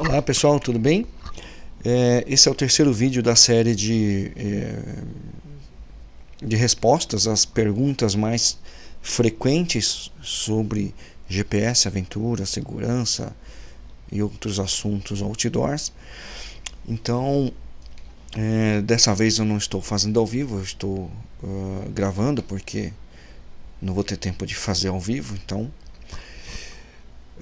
Olá pessoal, tudo bem? É, esse é o terceiro vídeo da série de, é, de respostas às perguntas mais frequentes sobre GPS, aventura, segurança e outros assuntos outdoors. Então, é, dessa vez eu não estou fazendo ao vivo, eu estou uh, gravando porque não vou ter tempo de fazer ao vivo, então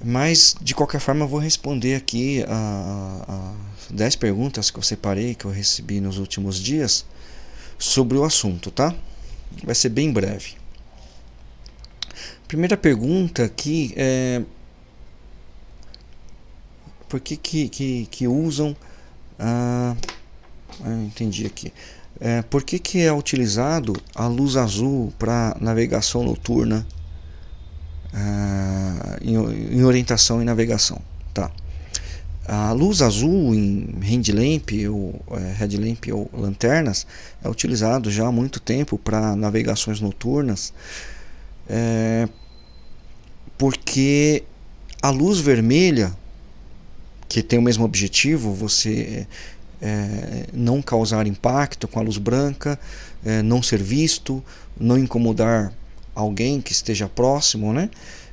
mas, de qualquer forma, eu vou responder aqui a, 10 perguntas que eu separei, que eu recebi nos últimos dias, sobre o assunto, tá? Vai ser bem breve. Primeira pergunta aqui é... Por que que, que, que usam... Ah, entendi aqui. É, por que, que é utilizado a luz azul para navegação noturna uh, em, em, orientação e navegação. Tá. A luz azul em headlamp ou é, headlamp ou lanternas é utilizado já há muito tempo para navegações noturnas, é, porque a luz vermelha, que tem o mesmo objetivo, você é, não causar impacto com a luz branca, é, não ser visto, não incomodar alguém que esteja próximo, né?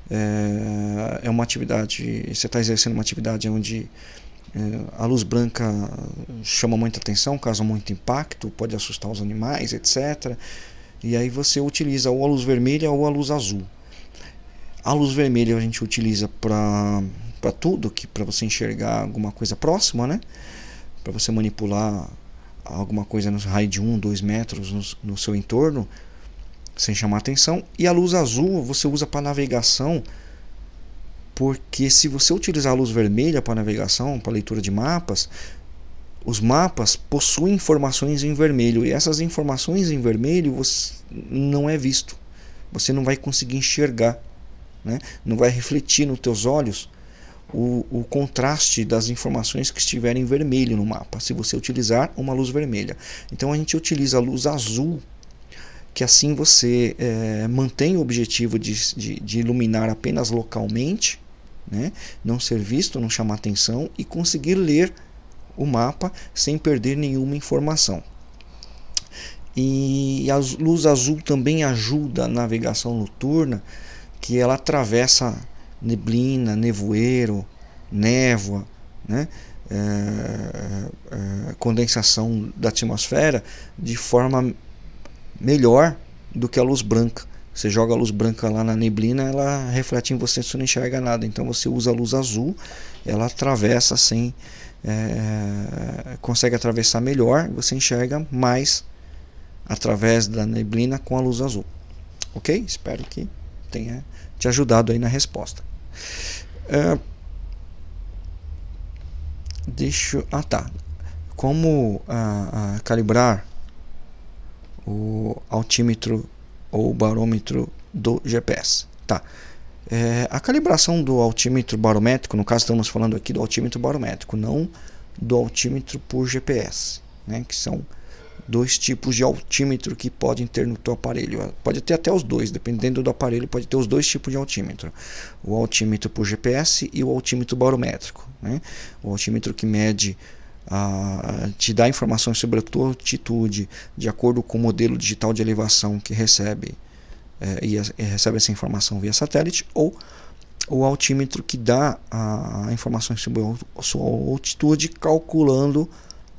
É, é uma atividade, você está exercendo uma atividade onde é, a luz branca chama muita atenção, causa muito impacto, pode assustar os animais, etc. E aí você utiliza ou a luz vermelha ou a luz azul. A luz vermelha a gente utiliza para tudo, que para você enxergar alguma coisa próxima, né? Para você manipular alguma coisa no raio de 1, 2 metros no, no seu entorno, sem chamar atenção. E a luz azul você usa para navegação, porque se você utilizar a luz vermelha para navegação, para leitura de mapas, os mapas possuem informações em vermelho e essas informações em vermelho você não é visto. Você não vai conseguir enxergar, né? não vai refletir nos teus olhos o, o, contraste das informações que estiverem em vermelho no mapa, se você utilizar uma luz vermelha. Então a gente utiliza a luz azul que assim você é, mantém o objetivo de, de, de, iluminar apenas localmente, né? não ser visto, não chamar atenção e conseguir ler o mapa sem perder nenhuma informação. E a luz azul também ajuda a navegação noturna, que ela atravessa neblina, nevoeiro, névoa, né? É, é, condensação da atmosfera de forma melhor do que a luz branca. Você joga a luz branca lá na neblina, ela reflete em você, você não enxerga nada. Então você usa a luz azul, ela atravessa sem. É, consegue atravessar melhor, você enxerga mais através da neblina com a luz azul. Ok? Espero que tenha te ajudado aí na resposta. É, deixa. Ah tá. Como ah, ah, calibrar o altímetro ou barômetro do GPS. Tá. É, a calibração do altímetro barométrico, no caso estamos falando aqui do altímetro barométrico, não do altímetro por GPS, né, que são dois tipos de altímetro que podem ter no teu aparelho. Pode ter até os dois, dependendo do aparelho, pode ter os dois tipos de altímetro. O altímetro por GPS e o altímetro barométrico. Né? O altímetro que mede a, te dá informações sobre a tua altitude de acordo com o modelo digital de elevação que recebe é, e, e, recebe essa informação via satélite ou o altímetro que dá a, a informação sobre a sua altitude calculando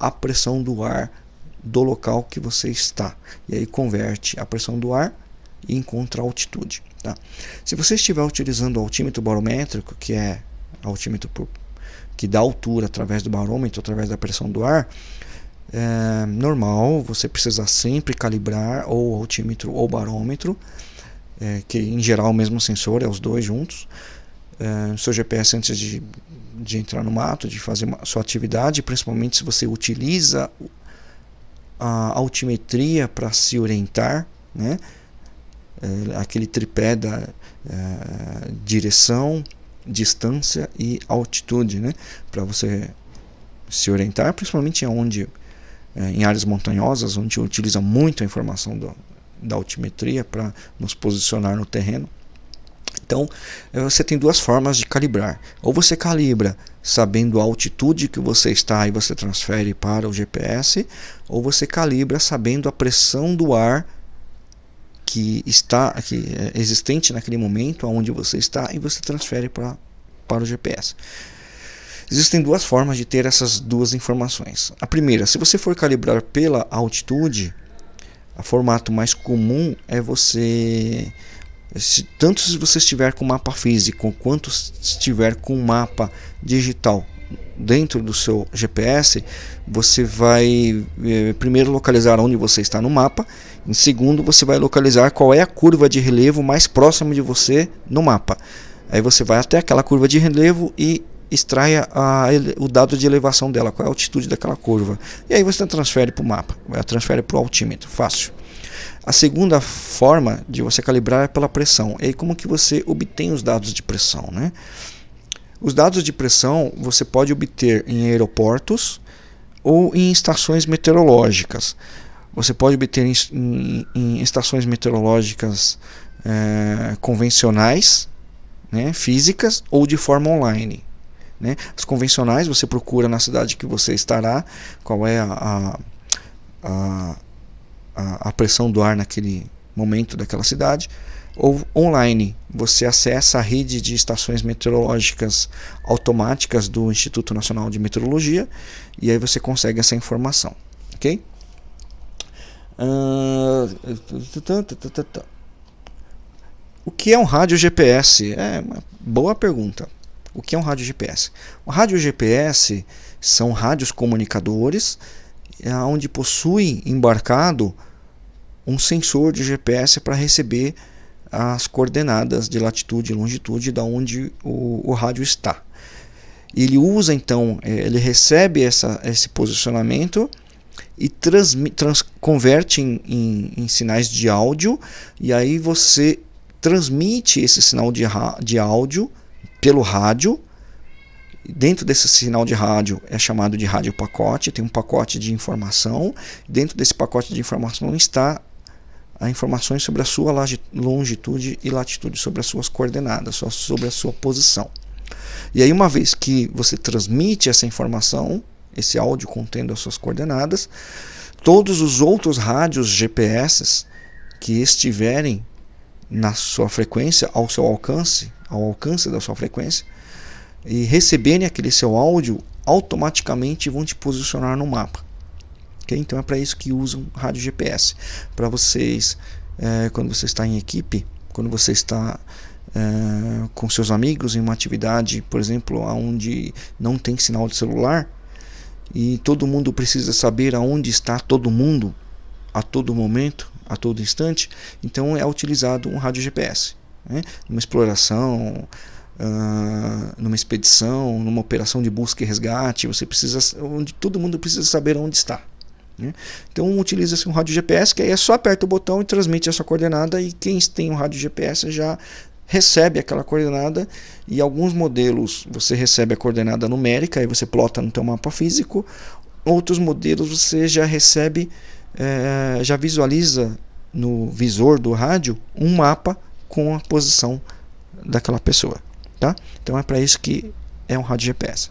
a pressão do ar do local que você está e aí converte a pressão do ar e encontra a altitude tá? se você estiver utilizando o altímetro barométrico que é altímetro por que dá altura através do barômetro, através da pressão do ar, é normal, você precisa sempre calibrar ou altímetro ou barômetro, é, que em geral é o mesmo sensor, é os dois juntos. É, seu GPS antes de, de entrar no mato, de fazer uma, sua atividade, principalmente se você utiliza a altimetria para se orientar, né? É, aquele tripé da é, direção, distância e altitude, né? Para você se orientar, principalmente onde é, em áreas montanhosas, onde utiliza muito a informação do, da altimetria para nos posicionar no terreno. Então, eh, você tem duas formas de calibrar. Ou você calibra sabendo a altitude que você está e você transfere para o GPS, ou você calibra sabendo a pressão do ar que está que é existente naquele momento aonde você está e você transfere para para o GPS. Existem duas formas de ter essas duas informações. A primeira, se você for calibrar pela altitude, o formato mais comum é você tanto se você estiver com mapa físico quanto se estiver com mapa digital dentro do seu GPS, você vai eh, primeiro localizar onde você está no mapa, em segundo você vai localizar qual é a curva de relevo mais próxima de você no mapa. Aí você vai até aquela curva de relevo e extraia a, o dado de elevação dela, qual é a altitude daquela curva. E aí você transfere para o mapa, transfere para o altímetro, fácil. A segunda forma de você calibrar é pela pressão. E aí como que você obtém os dados de pressão? Né? Os dados de pressão você pode obter em aeroportos ou em estações meteorológicas. Você pode obter em, em, em estações meteorológicas é, convencionais, né, físicas ou de forma online. Né? As convencionais você procura na cidade que você estará, qual é a, a, a, a pressão do ar naquele momento daquela cidade ou online, você acessa a rede de estações meteorológicas automáticas do Instituto Nacional de Meteorologia e aí você consegue essa informação, ok? O que é um rádio GPS? É uma boa pergunta. O que é um rádio GPS? O rádio GPS são rádios comunicadores é onde possui embarcado um sensor de GPS para receber as coordenadas de latitude e longitude da onde o, o rádio está. Ele usa então, é, ele recebe essa, esse posicionamento e trans, converte em, em, em, sinais de áudio e aí você transmite esse sinal de, de áudio pelo rádio Dentro desse sinal de rádio é chamado de rádio pacote, tem um pacote de informação. Dentro desse pacote de informação está as informações sobre a sua longitude e latitude, sobre as suas coordenadas, sobre a sua posição. E aí, uma vez que você transmite essa informação, esse áudio contendo as suas coordenadas, todos os outros rádios GPS que estiverem na sua frequência, ao seu alcance, ao alcance da sua frequência, e receberem aquele seu áudio, automaticamente vão te posicionar no mapa. Okay? Então é para isso que usam rádio GPS. Para vocês, é, quando você está em equipe, quando você está é, com seus amigos em uma atividade, por exemplo, onde não tem sinal de celular, e todo mundo precisa saber aonde está todo mundo a todo momento, a todo instante, então é utilizado um rádio GPS. Né? Uma exploração, Uh, numa expedição, numa operação de busca e resgate, você precisa, onde todo mundo precisa saber onde está. Né? Então utiliza-se um rádio GPS, que aí é só aperta o botão e transmite essa coordenada e quem tem um rádio GPS já recebe aquela coordenada e alguns modelos você recebe a coordenada numérica e você plota no teu mapa físico, outros modelos você já recebe, é, já visualiza no visor do rádio um mapa com a posição daquela pessoa. Tá? Então é para isso que é um rádio GPS.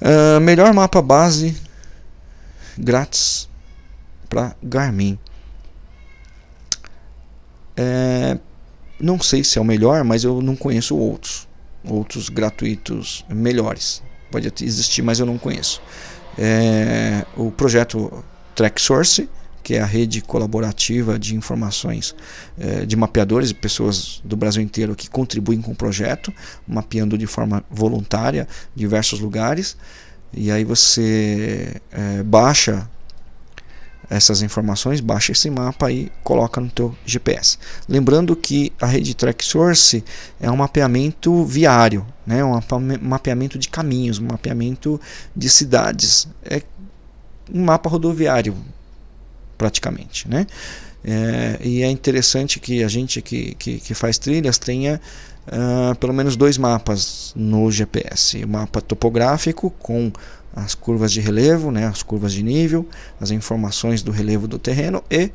Uh, melhor mapa base grátis para Garmin. É, não sei se é o melhor, mas eu não conheço outros. Outros gratuitos melhores. Pode existir, mas eu não conheço. É, o projeto TrackSource que é a rede colaborativa de informações eh, de mapeadores e pessoas do Brasil inteiro que contribuem com o projeto, mapeando de forma voluntária diversos lugares. E aí você eh, baixa essas informações, baixa esse mapa e coloca no teu GPS. Lembrando que a rede TrackSource é um mapeamento viário, né? um mapeamento de caminhos, um mapeamento de cidades. É um mapa rodoviário, praticamente. Né? É, e é interessante que a gente que, que, que faz trilhas tenha uh, pelo menos dois mapas no GPS. O mapa topográfico com as curvas de relevo, né, as curvas de nível, as informações do relevo do terreno e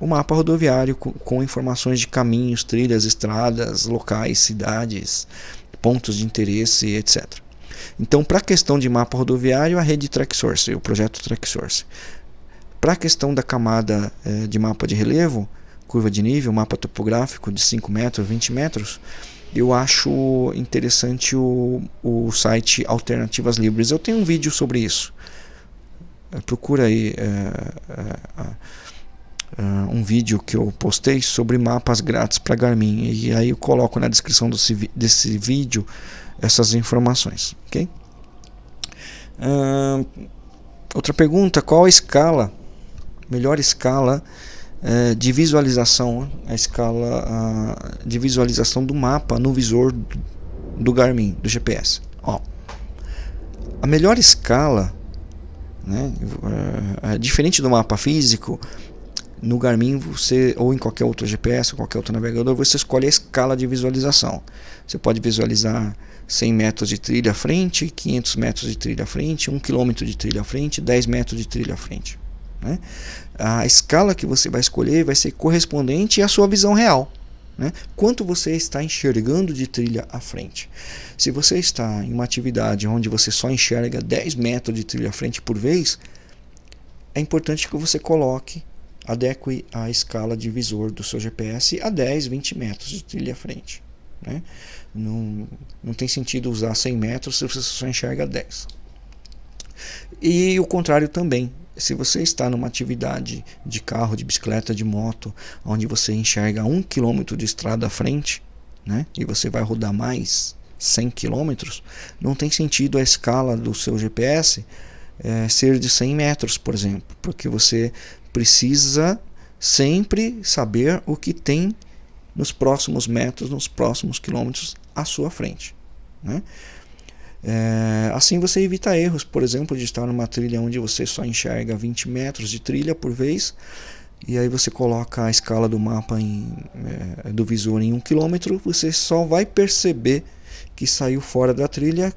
o mapa rodoviário com, com informações de caminhos, trilhas, estradas, locais, cidades, pontos de interesse, etc. Então, para a questão de mapa rodoviário, a rede TrackSource, o projeto TrackSource. Para a questão da camada eh, de mapa de relevo, curva de nível, mapa topográfico de 5 metros, 20 metros, eu acho interessante o, o site Alternativas Livres. Eu tenho um vídeo sobre isso. Procura aí é, é, um vídeo que eu postei sobre mapas grátis para Garmin. E aí eu coloco na descrição desse, desse vídeo essas informações. ok? Outra pergunta: qual a escala, melhor escala é, de visualização, a escala de visualização do mapa no visor do, do Garmin, do GPS. Ó, a melhor escala, né, é, é, diferente do mapa físico, no Garmin você ou em qualquer outro GPS, ou qualquer outro navegador, você escolhe a escala de visualização. Você pode visualizar 100 metros de trilha à frente, 500 metros de trilha à frente, 1 km de trilha à frente, 10 metros de trilha à frente. Né? A escala que você vai escolher vai ser correspondente à sua visão real. Né? Quanto você está enxergando de trilha à frente. Se você está em uma atividade onde você só enxerga 10 metros de trilha à frente por vez, é importante que você coloque, adeque a escala de visor do seu GPS a 10, 20 metros de trilha à frente. Né? Não, não tem sentido usar 100 metros se você só enxerga 10. E o contrário também se você está numa atividade de carro, de bicicleta, de moto, onde você enxerga um quilômetro de estrada à frente, né, e você vai rodar mais 100 quilômetros, não tem sentido a escala do seu GPS é, ser de 100 metros, por exemplo, porque você precisa sempre saber o que tem nos próximos metros, nos próximos quilômetros à sua frente. Né? É, assim você evita erros, por exemplo, de estar numa trilha onde você só enxerga 20 metros de trilha por vez e aí você coloca a escala do mapa em, é, do visor em 1 um km, você só vai perceber que saiu fora da trilha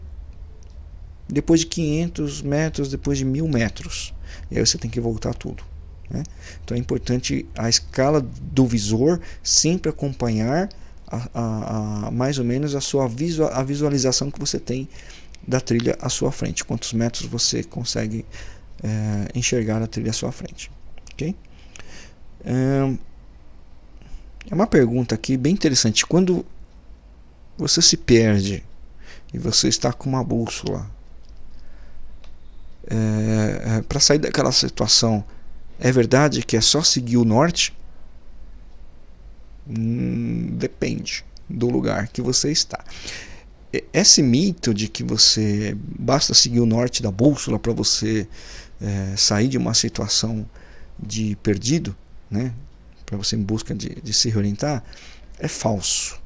depois de 500 metros, depois de 1000 metros. E aí você tem que voltar tudo. Né? Então é importante a escala do visor sempre acompanhar a, a, a, mais ou menos a sua visual, a visualização que você tem da trilha à sua frente, quantos metros você consegue é, enxergar a trilha à sua frente. ok? É, é uma pergunta aqui bem interessante. Quando você se perde e você está com uma bússola, é, é, para sair daquela situação, é verdade que é só seguir o norte? Hum, depende do lugar que você está. Esse mito de que você basta seguir o norte da bússola para você é, sair de uma situação de perdido, né, para você em busca de, de se reorientar, é falso.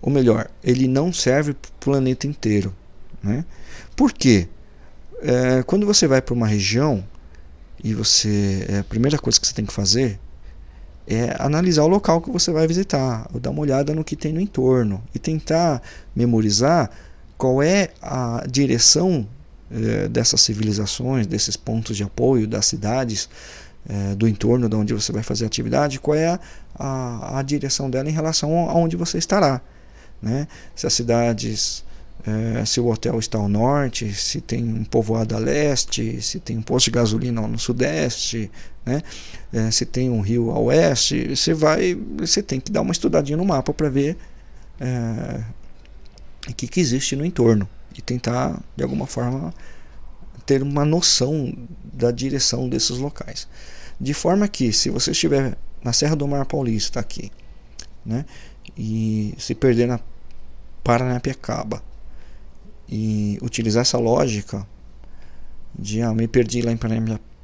Ou melhor, ele não serve para o planeta inteiro. Né? Por quê? É, quando você vai para uma região e você é, a primeira coisa que você tem que fazer é analisar o local que você vai visitar, dar uma olhada no que tem no entorno e tentar memorizar qual é a direção eh, dessas civilizações, desses pontos de apoio, das cidades, eh, do entorno de onde você vai fazer a atividade, qual é a, a, a direção dela em relação a onde você estará. Né? Se as cidades é, se o hotel está ao norte, se tem um povoado a leste, se tem um posto de gasolina no sudeste, né? É, se tem um rio a oeste, você vai, você tem que dar uma estudadinha no mapa para ver é, o que, que existe no entorno e tentar de alguma forma ter uma noção da direção desses locais. De forma que se você estiver na Serra do Mar Paulista aqui, né, e se perder na Paranapiacaba, e utilizar essa lógica de ah, me perdi lá em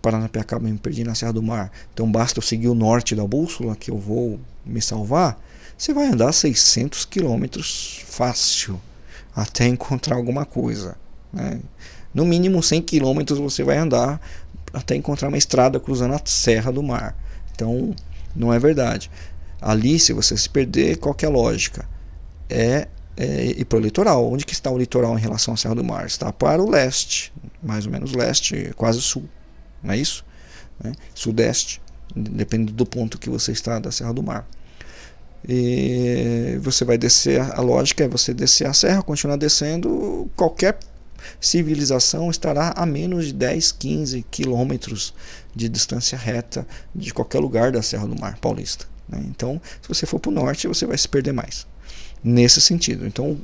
Paranapiacaba, me perdi na Serra do Mar, então basta eu seguir o norte da bússola que eu vou me salvar, você vai andar 600 quilômetros fácil até encontrar alguma coisa. Né? No mínimo 100 quilômetros você vai andar até encontrar uma estrada cruzando a Serra do Mar. Então não é verdade. Ali, se você se perder, qual é a lógica? É é, e para o litoral. Onde que está o litoral em relação à Serra do Mar? Está para o leste, mais ou menos leste, quase sul, não é isso? Né? Sudeste. dependendo do ponto que você está da Serra do Mar. E você vai descer, a lógica é você descer a serra, continuar descendo, qualquer civilização estará a menos de 10, 15 quilômetros de distância reta de qualquer lugar da Serra do Mar Paulista. Né? Então, se você for para o norte, você vai se perder mais. Nesse sentido. Então,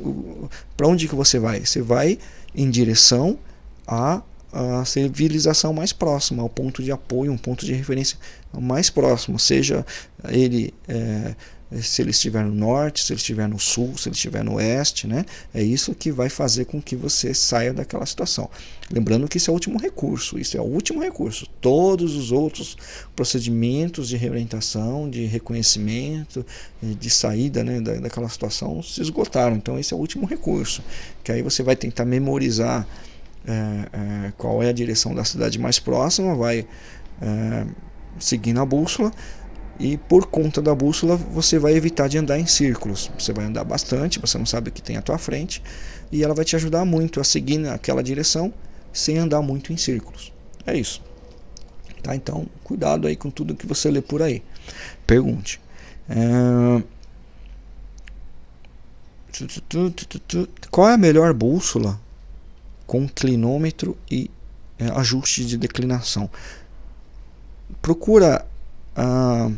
para onde que você vai? Você vai em direção à, à civilização mais próxima, ao ponto de apoio, um ponto de referência mais próximo, seja ele é, se ele estiver no norte, se ele estiver no sul, se ele estiver no oeste, né? É isso que vai fazer com que você saia daquela situação. Lembrando que isso é o último recurso, isso é o último recurso. Todos os outros procedimentos de reorientação, de reconhecimento, eh, de saída né, daquela situação se esgotaram. Então esse é o último recurso, que aí você vai tentar memorizar é, é, qual é a direção da cidade mais próxima, vai é, seguindo a bússola e por conta da bússola você vai evitar de andar em círculos. Você vai andar bastante, você não sabe o que tem à tua frente e ela vai te ajudar muito a seguir naquela direção sem andar muito em círculos. É isso. Tá? Então, cuidado aí com tudo que você lê por aí. Pergunte. É... Qual é a melhor bússola com clinômetro e é, ajuste de declinação? Procura a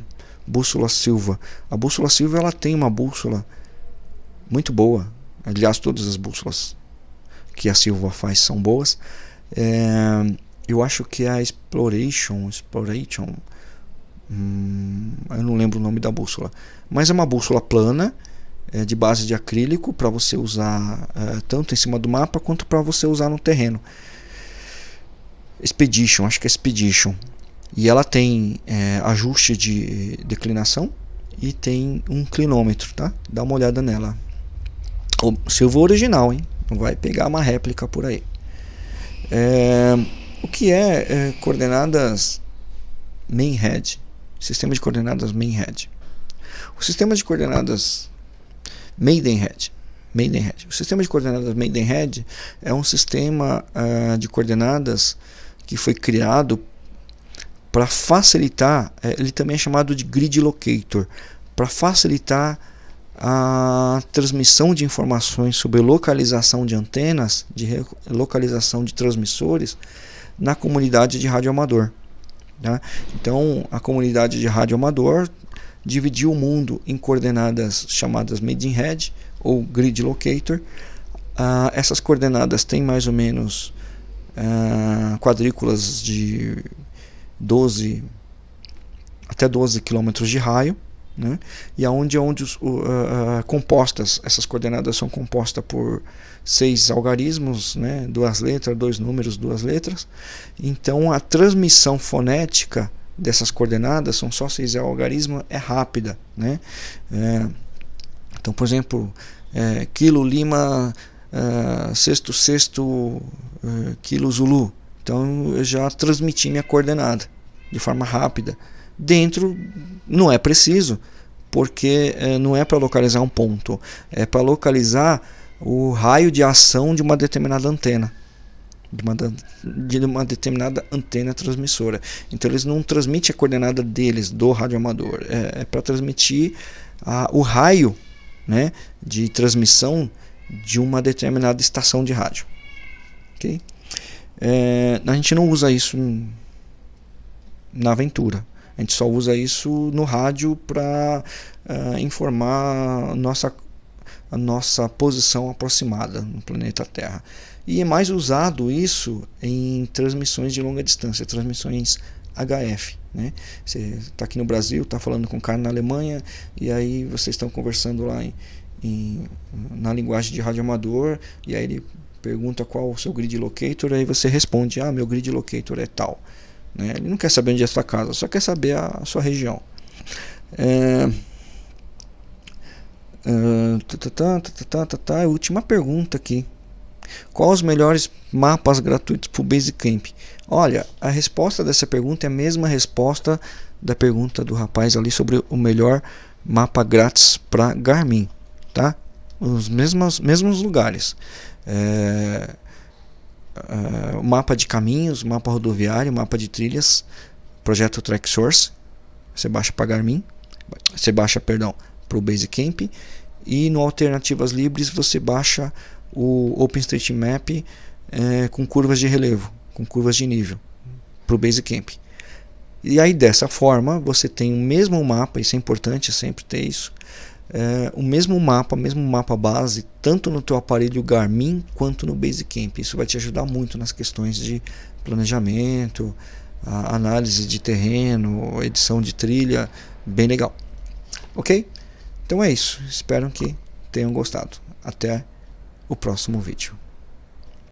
bússola Silva. A bússola Silva ela tem uma bússola muito boa. Aliás, todas as bússolas que a Silva faz são boas. É, eu acho que é a Exploration, Exploration, hum, eu não lembro o nome da bússola, mas é uma bússola plana é, de base de acrílico para você usar é, tanto em cima do mapa quanto para você usar no terreno. Expedition, acho que é Expedition. E ela tem é, ajuste de declinação e tem um clinômetro, tá? Dá uma olhada nela. O Silva original, hein? Não vai pegar uma réplica por aí. É, o que é, é coordenadas Mainhead? Sistema de coordenadas Mainhead. O sistema de coordenadas Maidenhead. Maidenhead. O sistema de coordenadas Maidenhead é um sistema uh, de coordenadas que foi criado para facilitar, é, ele também é chamado de grid locator, para facilitar a transmissão de informações sobre localização de antenas, de localização de transmissores na comunidade de rádio amador. Tá? Então, a comunidade de rádio amador dividiu o mundo em coordenadas chamadas Maidenhead ou Grid Locator. Uh, essas coordenadas têm mais ou menos uh, quadrículas de 12 até 12 quilômetros de raio, né? e aonde onde os, uh, compostas essas coordenadas são compostas por seis algarismos, né? duas letras, dois números, duas letras. Então a transmissão fonética dessas coordenadas são só seis algarismos é rápida, né? É, então, por exemplo, é, quilo lima uh, sexto sexto uh, quilo zulu então eu já transmiti minha coordenada de forma rápida. Dentro não é preciso, porque é, não é para localizar um ponto, é para localizar o raio de ação de uma determinada antena. De uma, de uma determinada antena transmissora. Então eles não transmitem a coordenada deles, do radioamador. É, é para transmitir a, o raio né, de transmissão de uma determinada estação de rádio. Okay? É, a gente não usa isso na aventura. A gente só usa isso no rádio para uh, é, informar a nossa, a nossa posição aproximada no planeta Terra. E é mais usado isso em transmissões de longa distância, transmissões HF. Né? Você está aqui no Brasil, está falando com um cara na Alemanha, e aí vocês estão conversando lá em, em, na linguagem de rádio amador, e aí ele pergunta qual o seu grid locator, aí você responde, ah, meu grid locator é tal. Né? Ele não quer saber onde é a sua casa, só quer saber a, sua região. É, uh, última pergunta aqui. Quais os melhores mapas gratuitos para o Basecamp? Olha, a resposta dessa pergunta é a mesma resposta da pergunta do rapaz ali sobre o melhor mapa grátis para Garmin, tá? Os mesmos, mesmos lugares é, é, mapa de caminhos, mapa rodoviário, mapa de trilhas, projeto Track Source, você baixa para Garmin, você baixa, perdão, para o Basecamp e no Alternativas Libres você baixa o OpenStreetMap é, com curvas de relevo, com curvas de nível para o Basecamp. E aí dessa forma você tem o mesmo mapa, isso é importante sempre ter isso, é, o mesmo mapa, o mesmo mapa base, tanto no teu aparelho Garmin quanto no Basecamp. Isso vai te ajudar muito nas questões de planejamento, análise de terreno, edição de trilha, bem legal. Ok? Então é isso. Espero que tenham gostado. Até o próximo vídeo.